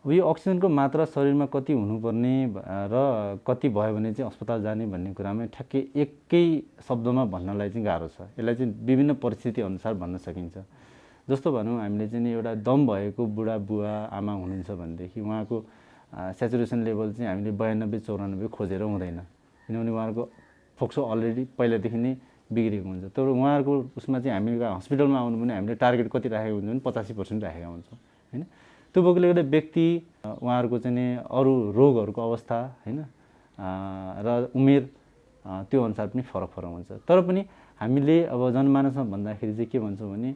अब यो अक्सिजनको मात्रा शरीरमा कति हुनुपर्ने र कति भयो भने चाहिँ अस्पताल जाने भन्ने कुरामा ठ्याक्कै एकै शब्दमा भन्नलाई चाहिँ गाह्रो छ। यसलाई चाहिँ विभिन्न परिस्थिति अनुसार भन्न सकिन्छ। जस्तो भनौँ हामीले चाहिँ एउटा दम भएको बुढा बुवा आमा हुनुहुन्छ भनेदेखि उहाँको सेचुरेसन लेभल चाहिँ हामीले बयानब्बे चौरानब्बे खोजेर हुँदैन। किनभने उहाँहरूको फोक्सो अलरेडी पहिलादेखि नै बिग्रेको हुन्छ। तर उहाँहरूको उसमा चाहिँ हामी हस्पिटलमा आउनु भने हामीले टार्गेट कति राखेको हुन्छ भने पचासी पर्सेन्ट राखेका हुन्छौँ होइन? त्यो भएकोले गर्दा व्यक्ति उहाँहरूको चाहिँ अरू रोगहरूको अवस्था होइन? र उमेर त्यो अनुसार पनि फरक फरक हुन्छ। तर पनि हामीले अब जनमानसमा भन्दाखेरि चाहिँ के भन्छौँ भने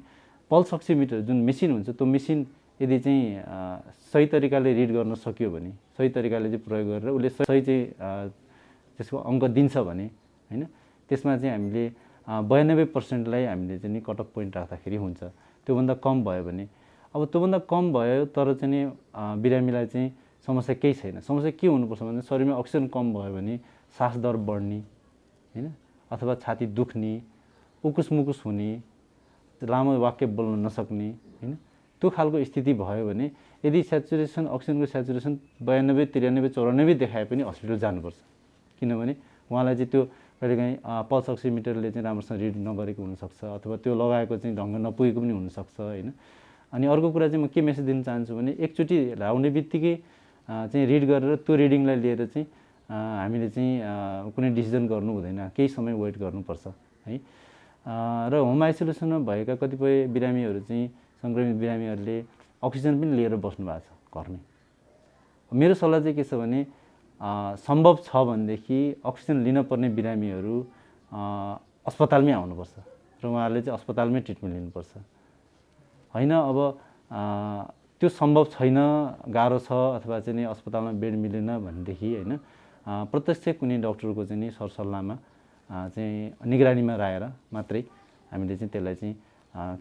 पल्स अक्सिमिटर जुन मेसिन हुन्छ त्यो मेसिन यदि चाहिँ सही तरिकाले रिड गर्न सक्यो भने सही तरिकाले चाहिँ प्रयोग गरेर उसले सही चाहिँ त्यसको अङ्क दिन्छ भने होइन? त्यसमा चाहिँ हामीले बयानब्बे पर्सेन्टलाई हामीले चाहिँ कट अफ पोइन्ट राख्दाखेरि हुन्छ। त्योभन्दा कम भयो भने अब त्योभन्दा कम भयो तर चाहिँ बिरामीलाई चाहिँ समस्या केही छैन। समस्या के हुनुपर्छ भने शरीरमा अक्सिजन कम भयो भने सास दर बढ्ने होइन? अथवा छाती दुख्ने उकुस मुकुस हुने लामो वाक्य बोल्न नसक्ने होइन? त्यो खालको स्थिति भयो भने यदि सेचुरेसन अक्सिजनको सेचुरेसन बयानब्बे त्रियानब्बे चौरानब्बे देखाए पनि हस्पिटल जानुपर्छ। किनभने उहाँलाई चाहिँ त्यो कहिलेकाहीँ पल्स अक्सिमिटरले चाहिँ राम्रोसँग रिड नगरेको हुनसक्छ अथवा त्यो लगाएको चाहिँ ढङ्ग नपुगेको पनि हुनसक्छ होइन? अनि अर्को कुरा चाहिँ म के मेसेज दिन चाहन्छु भने एकचोटि लाउने बित्तिकै चाहिँ रिड गरेर त्यो रिडिङलाई लिएर चाहिँ हामीले चाहिँ कुनै डिसिजन गर्नु हुँदैन। केही समय वेट गर्नुपर्छ है। र होम आइसोलेसनमा भएका कतिपय बिरामीहरू चाहिँ सङ्क्रमित बिरामीहरूले अक्सिजन पनि लिएर बस्नु भएको छ घरमै। मेरो सल्लाह चाहिँ के छ भने सम्भव छ भनेदेखि अक्सिजन लिन पर्ने बिरामीहरू अस्पतालमै आउनुपर्छ। र उहाँहरूले चाहिँ अस्पतालमै ट्रिटमेन्ट लिनुपर्छ। होइन अब त्यो सम्भव छैन गाह्रो छ अथवा चाहिँ नि अस्पतालमा बेड मिलेन भनेदेखि होइन प्रत्यक्ष कुनै डक्टरको चाहिँ नि सरसल्लाहमा चाहिँ निगरानीमा राखेर मात्रै हामीले चाहिँ त्यसलाई चाहिँ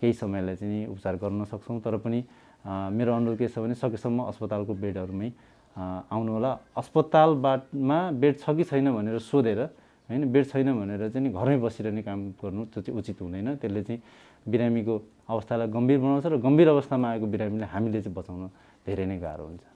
केही समयलाई चाहिँ उपचार गर्न सक्छौँ। तर पनि मेरो अनुरोध के छ भने सकेसम्म अस्पतालको बेडहरूमै आउनु होला अस्पतालबाटमा बेड छ कि छैन भनेर सोधेर होइन बेड छैन भनेर चाहिँ घरमै बसिरहने काम गर्नु त्यो चाहिँ उचित हुँदैन। त्यसले चाहिँ बिरामीको अवस्थालाई गम्भीर बनाउँछ र गम्भीर अवस्थामा आएको बिरामीलाई हामीले चाहिँ बचाउन धेरै नै गाह्रो हुन्छ।